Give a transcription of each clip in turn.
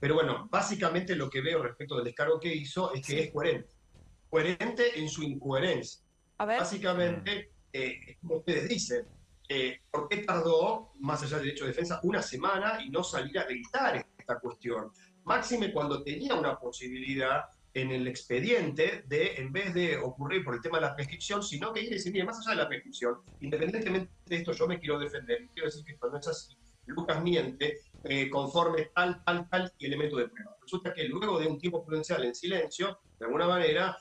Pero bueno, básicamente lo que veo respecto del descargo que hizo es que es coherente. Coherente en su incoherencia. Básicamente, eh, como ustedes dicen, eh, ¿por qué tardó, más allá del derecho de defensa, una semana y no salir a gritar esta cuestión? Máxime cuando tenía una posibilidad en el expediente de, en vez de ocurrir por el tema de la prescripción, sino que ir y decir, mire, más allá de la prescripción, independientemente de esto, yo me quiero defender, quiero decir que esto no es así, Lucas miente eh, conforme tal, tal, tal elemento de prueba. Resulta que luego de un tiempo prudencial en silencio, de alguna manera,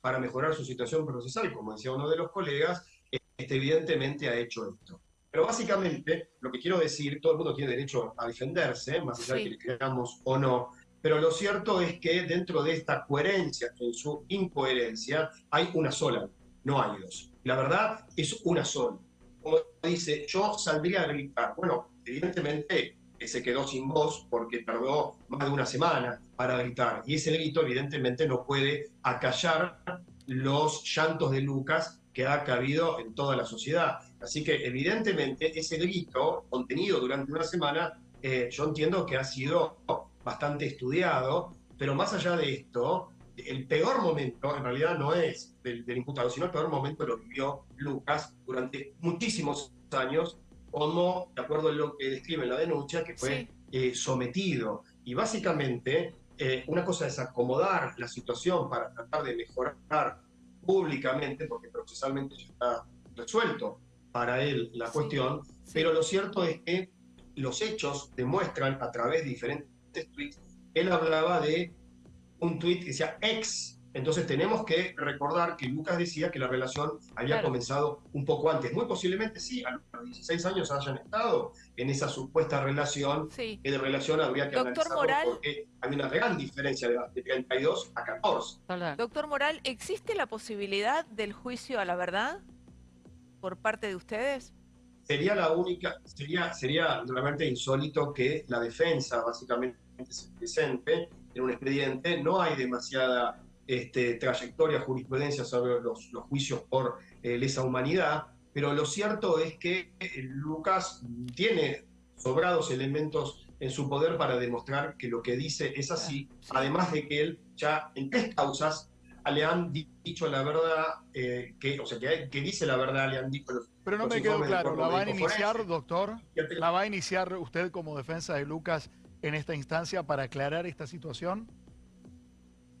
para mejorar su situación procesal, como decía uno de los colegas, este, evidentemente ha hecho esto. Pero básicamente, lo que quiero decir, todo el mundo tiene derecho a defenderse, más allá de que le creamos o no, pero lo cierto es que dentro de esta coherencia, en su incoherencia, hay una sola, no hay dos. La verdad es una sola. Como dice, yo saldría a gritar. Bueno, evidentemente se quedó sin voz porque tardó más de una semana para gritar. Y ese grito evidentemente no puede acallar los llantos de Lucas que ha cabido en toda la sociedad. Así que evidentemente ese grito contenido durante una semana, eh, yo entiendo que ha sido bastante estudiado, pero más allá de esto, el peor momento en realidad no es del, imputado, sino el peor momento lo vivió Lucas durante muchísimos años, como, de acuerdo a lo que describe la denuncia, que fue eh, sometido. Y básicamente, eh, una cosa es acomodar la situación para tratar de mejorar públicamente, porque procesalmente ya está resuelto para él la cuestión, pero lo cierto es que los hechos demuestran a través de diferentes tweets, él hablaba de un tweet que decía ex. Entonces tenemos que recordar que Lucas decía que la relación había comenzado un poco antes. Muy posiblemente sí, a los 16 años hayan estado en esa supuesta relación, que de relación habría que Doctor Moral, porque hay una gran diferencia de, de 32 a 14. Doctor Moral, ¿existe la posibilidad del juicio a la verdad por parte de ustedes? Sería la única, sería, sería realmente insólito que la defensa básicamente se presente en un expediente, no hay demasiada este, trayectoria, jurisprudencia sobre los, juicios por eh, lesa humanidad, pero lo cierto es que eh, Lucas tiene sobrados elementos en su poder para demostrar que lo que dice es así, además de que él ya en tres causas le han dicho la verdad, eh, que, o sea, que, dice la verdad, le han dicho Pero no me quedó claro, ¿la va a iniciar, doctor? ¿La va a iniciar usted como defensa de Lucas en esta instancia para aclarar esta situación?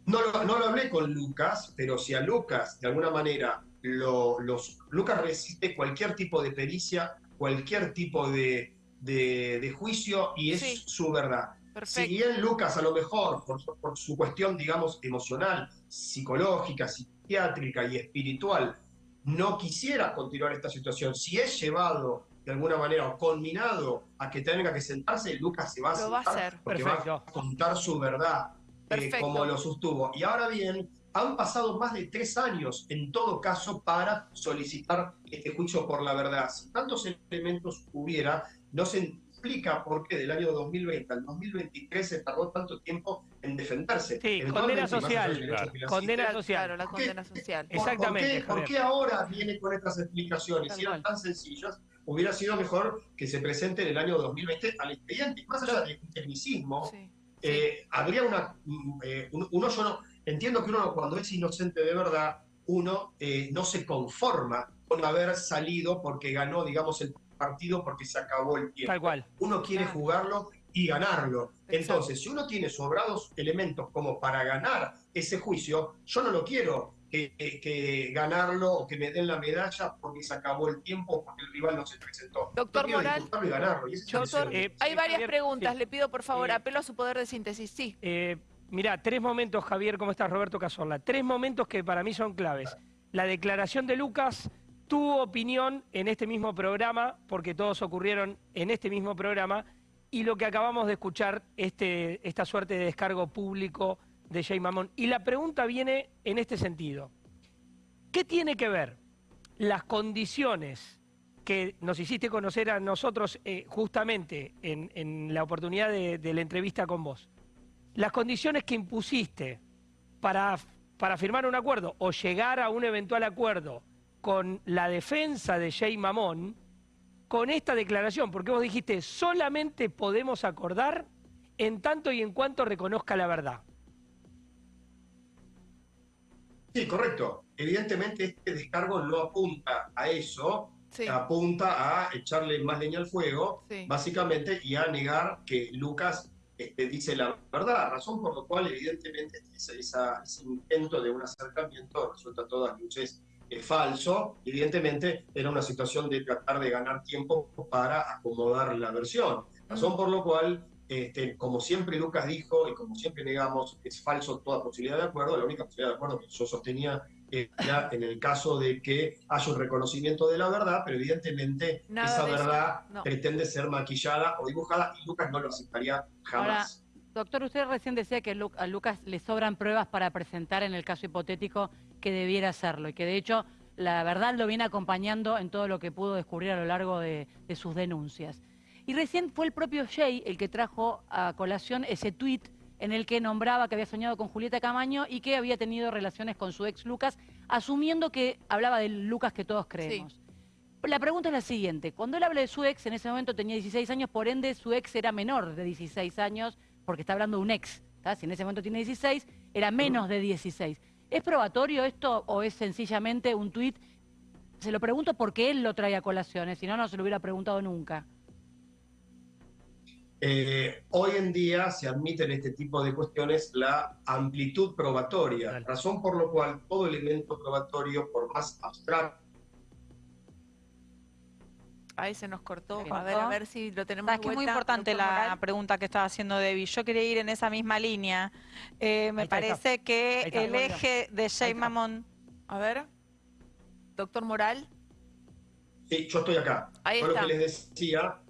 No lo, no lo hablé con Lucas, pero si a Lucas, de alguna manera, lo, los, Lucas resiste cualquier tipo de pericia, cualquier tipo de, de, juicio y es su verdad. Si bien Lucas a lo mejor, por, por, su cuestión, digamos, emocional, psicológica, psiquiátrica y espiritual, no quisiera continuar esta situación, si es llevado de alguna manera o culminado a que tenga que sentarse, Lucas se va a sentar porque va a contar su verdad eh, como lo sostuvo. Y ahora bien, han pasado más de tres años en todo caso para solicitar este juicio por la verdad. Si tantos elementos hubiera, no se explica por qué del año 2020 al 2023 se tardó tanto tiempo en defenderse. Sí, condena social. Condena social. la condena social. Exactamente. ¿Por qué, ahora viene con estas explicaciones? Si eran tan sencillas, hubiera sido mejor que se presente en el año 2020 al expediente. Más allá del tecnicismo, eh, habría una... Mm, eh, uno, yo no... Entiendo que uno cuando es inocente de verdad, uno eh, no se conforma con haber salido porque ganó, digamos, el partido porque se acabó el tiempo. Tal cual. Uno quiere jugarlo y ganarlo. Entonces, si uno tiene sobrados elementos como para ganar ese juicio, yo no lo quiero que, ganarlo o que me den la medalla porque se acabó el tiempo porque el rival no se presentó. Doctor Moral, eh, hay varias preguntas. Le pido, por favor, eh, apelo a su poder de síntesis. Sí. Eh, mira, tres momentos, Javier, ¿cómo estás? Roberto Cazorla. Tres momentos que para mí son claves. La declaración de Lucas tu opinión en este mismo programa, porque todos ocurrieron en este mismo programa, y lo que acabamos de escuchar, este, esta suerte de descargo público de Jay Mamón. Y la pregunta viene en este sentido. ¿Qué tiene que ver las condiciones que nos hiciste conocer a nosotros eh, justamente en, la oportunidad de, la entrevista con vos? Las condiciones que impusiste para, para firmar un acuerdo o llegar a un eventual acuerdo con la defensa de Jay Mamón con esta declaración, porque vos dijiste, solamente podemos acordar en tanto y en cuanto reconozca la verdad. Sí, correcto. Evidentemente este descargo no apunta a eso, apunta a echarle más leña al fuego, básicamente, y a negar que Lucas este, dice la verdad, razón por la cual evidentemente ese, ese intento de un acercamiento resulta a todas luces es falso, evidentemente era una situación de tratar de ganar tiempo para acomodar la versión. Razón por lo cual, este, como siempre Lucas dijo y como siempre negamos, es falso toda posibilidad de acuerdo, la única posibilidad de acuerdo que yo sostenía era en el caso de que haya un reconocimiento de la verdad, pero evidentemente esa verdad pretende ser maquillada o dibujada y Lucas no lo aceptaría jamás. Doctor, usted recién decía que a Lucas le sobran pruebas para presentar en el caso hipotético que debiera hacerlo y que de hecho la verdad lo viene acompañando en todo lo que pudo descubrir a lo largo de, sus denuncias. Y recién fue el propio Jay el que trajo a colación ese tuit en el que nombraba que había soñado con Julieta Camaño y que había tenido relaciones con su ex Lucas, asumiendo que hablaba del Lucas que todos creemos. La pregunta es la siguiente, cuando él habla de su ex, en ese momento tenía 16 años, por ende su ex era menor de 16 años, porque está hablando de un ex, si en ese momento tiene 16, era menos de 16. ¿Es probatorio esto o es sencillamente un tuit? Se lo pregunto porque él lo trae a colaciones, si no, no se lo hubiera preguntado nunca. Eh, hoy en día se admite en este tipo de cuestiones la amplitud probatoria, razón por lo cual todo elemento probatorio, por más abstracto Ahí se nos cortó. A ver, a ver si lo tenemos. Es muy importante la pregunta que estaba haciendo Debbie. Yo quería ir en esa misma línea. Eh, me parece que el eje de Jay Mamón. A ver, doctor Moral. Sí, yo estoy acá. Ahí Lo que les decía,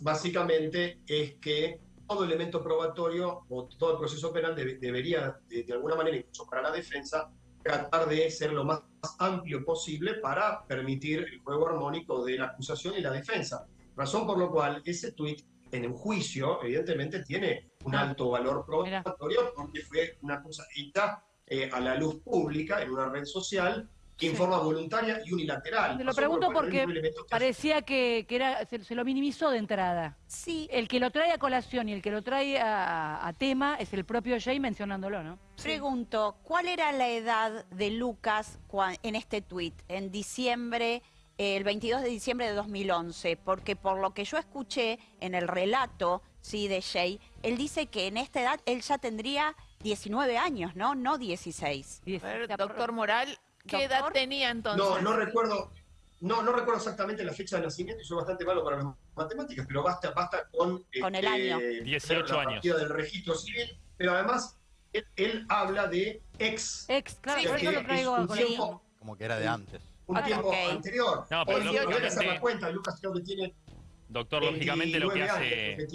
básicamente, es que todo elemento probatorio o todo el proceso penal debería, de, de, alguna manera, incluso para la defensa, tratar de ser lo más amplio posible para permitir el juego armónico de la acusación y la defensa. Razón por lo cual ese tuit en un juicio, evidentemente, tiene un ah. alto valor probatorio porque fue una cosa hecha eh, a la luz pública en una red social en forma voluntaria y unilateral. Te lo pregunto porque parecía que, era, se, lo minimizó de entrada. Sí. El que lo trae a colación y el que lo trae a, tema es el propio Jay mencionándolo, ¿no? Pregunto, ¿cuál era la edad de Lucas en este tuit, en diciembre, el 22 de diciembre de 2011? Porque por lo que yo escuché en el relato sí, de Jay, él dice que en esta edad él ya tendría 19 años, ¿no? No 16. doctor Moral, ¿Qué edad tenía entonces? No, no recuerdo, no, no recuerdo exactamente la fecha de nacimiento y soy bastante malo para las matemáticas, pero basta, basta con, con el año. 18 la años. del registro civil, pero además él, habla de ex. Ex, claro, sí, lo traigo un tiempo, Como que era de antes. Un tiempo anterior. No, pero lógicamente... cuenta, Lucas creo que tiene Doctor, lógicamente lo que hace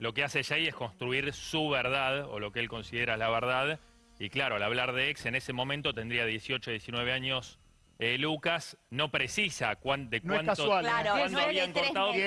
lo que hace Jay es construir su verdad o lo que él considera la verdad y claro, al hablar de ex, en ese momento tendría 18, 19 años eh, Lucas. No precisa de cuánto, claro, cuándo habían cortado, que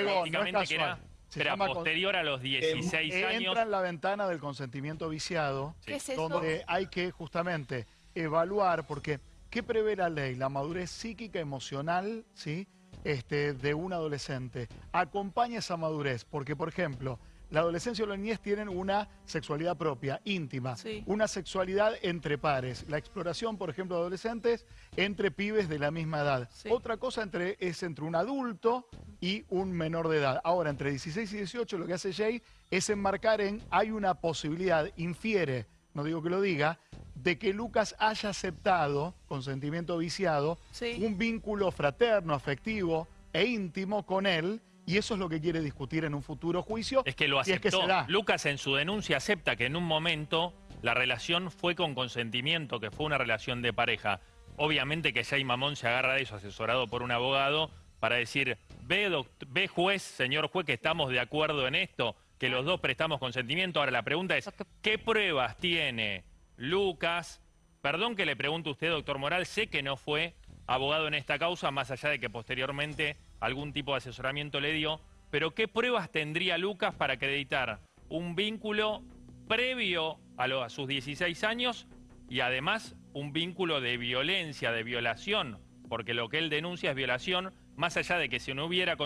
era, posterior a los 16 eh, años. Entra en la ventana del consentimiento viciado, donde hay que justamente evaluar, porque ¿qué prevé la ley? La madurez psíquica, emocional, ¿sí? Este, de un adolescente. Acompaña esa madurez, porque, por ejemplo, la adolescencia o la niñez tienen una sexualidad propia, íntima, una sexualidad entre pares. La exploración, por ejemplo, de adolescentes entre pibes de la misma edad. Otra cosa entre, es entre un adulto y un menor de edad. Ahora, entre 16 y 18 lo que hace Jay es enmarcar en, hay una posibilidad, infiere, no digo que lo diga, de que Lucas haya aceptado, con sentimiento viciado, un vínculo fraterno, afectivo e íntimo con él, y eso es lo que quiere discutir en un futuro juicio. Es que lo aceptó. Lucas en su denuncia acepta que en un momento la relación fue con consentimiento, que fue una relación de pareja. Obviamente que Jay Mamón se agarra de eso, asesorado por un abogado, para decir, ve, ve juez, señor juez, que estamos de acuerdo en esto, que los dos prestamos consentimiento. Ahora la pregunta es, ¿qué pruebas tiene Lucas? Perdón que le pregunte a usted, doctor Moral, sé que no fue abogado en esta causa, más allá de que posteriormente algún tipo de asesoramiento le dio, pero ¿qué pruebas tendría Lucas para acreditar un vínculo previo a, sus 16 años y además un vínculo de violencia, de violación? Porque lo que él denuncia es violación, más allá de que si no hubiera,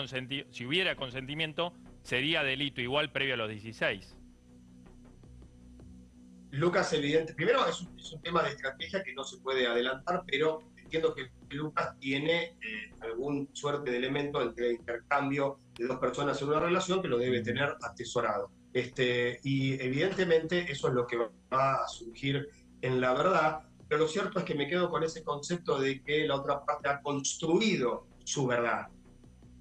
si hubiera consentimiento, sería delito igual previo a los 16. Lucas, evidente, primero es un, tema de estrategia que no se puede adelantar, pero entiendo que Lucas tiene eh, algún suerte de elemento entre intercambio de dos personas en una relación que lo debe tener atesorado. Este, y evidentemente eso es lo que va a surgir en la verdad, pero lo cierto es que me quedo con ese concepto de que la otra parte ha construido su verdad.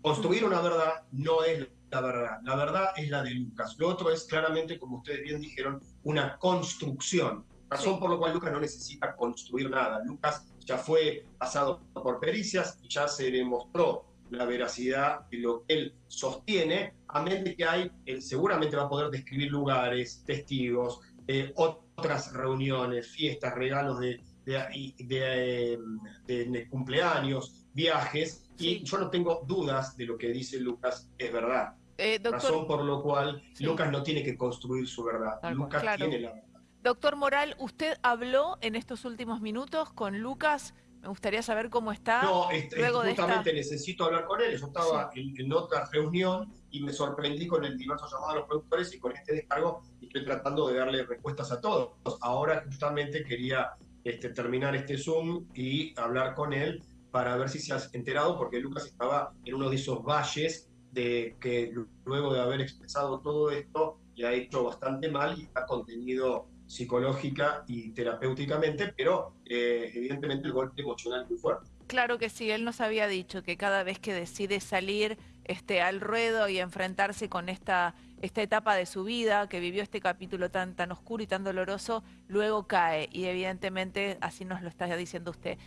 Construir una verdad no es la verdad, la verdad es la de Lucas. Lo otro es claramente, como ustedes bien dijeron, una construcción. Razón por la cual Lucas no necesita construir nada. Lucas ya fue pasado por pericias y ya se demostró la veracidad de lo que él sostiene, a menos de que hay, él seguramente va a poder describir lugares, testigos, eh, otras reuniones, fiestas, regalos de, de, de, cumpleaños, viajes, y yo no tengo dudas de lo que dice Lucas, es verdad. Eh, Razón por lo cual Lucas no tiene que construir su verdad, Lucas tiene la verdad. Doctor Moral, ¿usted habló en estos últimos minutos con Lucas? Me gustaría saber cómo está. No, este, justamente necesito hablar con él. Yo estaba en, otra reunión y me sorprendí con el diverso llamado a los productores y con este descargo estoy tratando de darle respuestas a todos. Ahora justamente quería este, terminar este Zoom y hablar con él para ver si se ha enterado, porque Lucas estaba en uno de esos valles de que luego de haber expresado todo esto le ha hecho bastante mal y ha contenido psicológica y terapéuticamente, pero eh, evidentemente el golpe emocional es muy fuerte. Claro que sí, él nos había dicho que cada vez que decide salir este, al ruedo y enfrentarse con esta, esta etapa de su vida, que vivió este capítulo tan, tan oscuro y tan doloroso, luego cae y evidentemente así nos lo está diciendo usted.